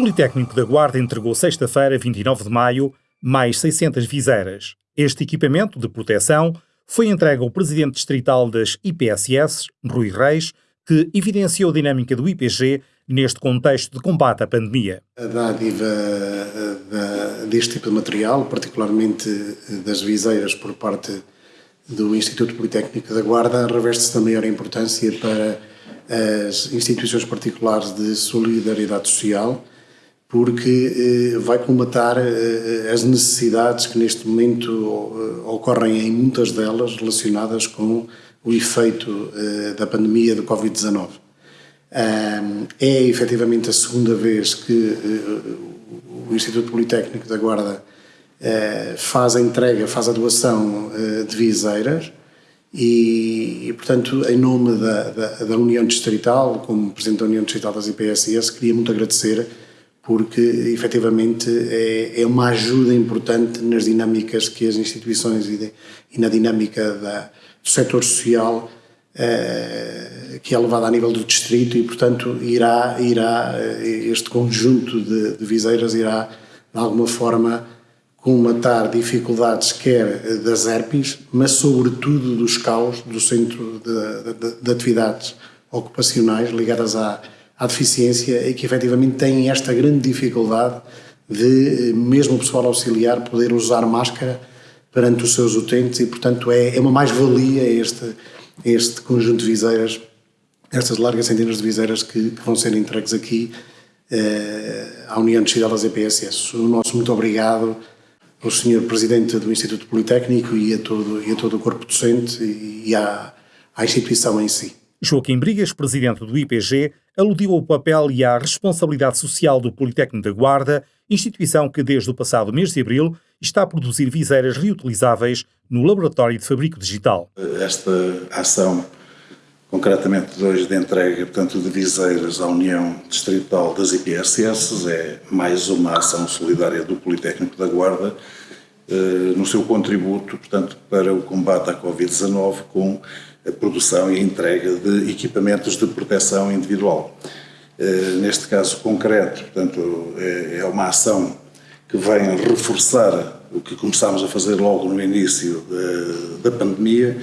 Politécnico da Guarda entregou sexta-feira, 29 de maio, mais 600 viseiras. Este equipamento de proteção foi entregue ao presidente distrital das IPSS, Rui Reis, que evidenciou a dinâmica do IPG neste contexto de combate à pandemia. A dádiva eh, deste tipo de material, particularmente eh, das viseiras por parte do Instituto Politécnico da Guarda, reveste-se da maior importância para as instituições particulares de solidariedade social, porque eh, vai colmatar as necessidades que neste momento ocorrem em muitas delas relacionadas com o efeito da pandemia do Covid-19. É efetivamente a segunda vez que o Instituto Politécnico da Guarda faz a entrega, faz a doação de viseiras e, e, portanto, em nome da, da, da, União Distrital, como Presidente da União Distrital das IPSS, queria muito agradecer porque, efetivamente, é, é uma ajuda importante nas dinâmicas que as instituições e, de, e na dinâmica da, do setor social eh, que é levada a nível do distrito e, portanto, irá, irá eh, este conjunto de, de viseiras irá, de alguma forma, comatar dificuldades quer das ERPs, mas sobretudo dos CAUS, do Centro de, de, de Atividades Ocupacionais ligadas à, à deficiência e que efetivamente têm esta grande dificuldade de, mesmo o pessoal auxiliar, poder usar máscara perante os seus utentes e, portanto, é, é uma mais-valia este este conjunto de viseiras, estas largas centenas de viseiras que, que vão ser entregues aqui eh, à União de Cidades EPSS. O nosso muito obrigado ao Sr. Presidente do Instituto Politécnico e a todo, e a todo o corpo docente e, e à, à instituição em si. Joaquim Brigas, presidente do IPG, aludiu ao papel e à responsabilidade social do Politécnico da Guarda, instituição que desde o passado mês de abril está a produzir viseiras reutilizáveis no Laboratório de Fabrico Digital. Esta ação, concretamente hoje de entrega portanto, de viseiras à União Distrital das IPSS, é mais uma ação solidária do Politécnico da Guarda no seu contributo portanto, para o combate à Covid-19 com a produção e a entrega de equipamentos de proteção individual. Eh, neste caso concreto, portanto, é, é uma ação que vem reforçar o que começámos a fazer logo no início da pandemia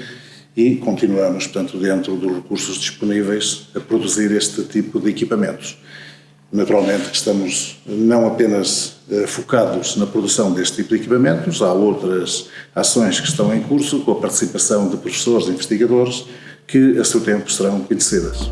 e continuamos, portanto, dentro dos recursos disponíveis a produzir este tipo de equipamentos. Naturalmente estamos não apenas eh, focados na produção deste tipo de equipamentos, há outras ações que estão em curso com a participação de professores e investigadores que a seu tempo serão conhecidas.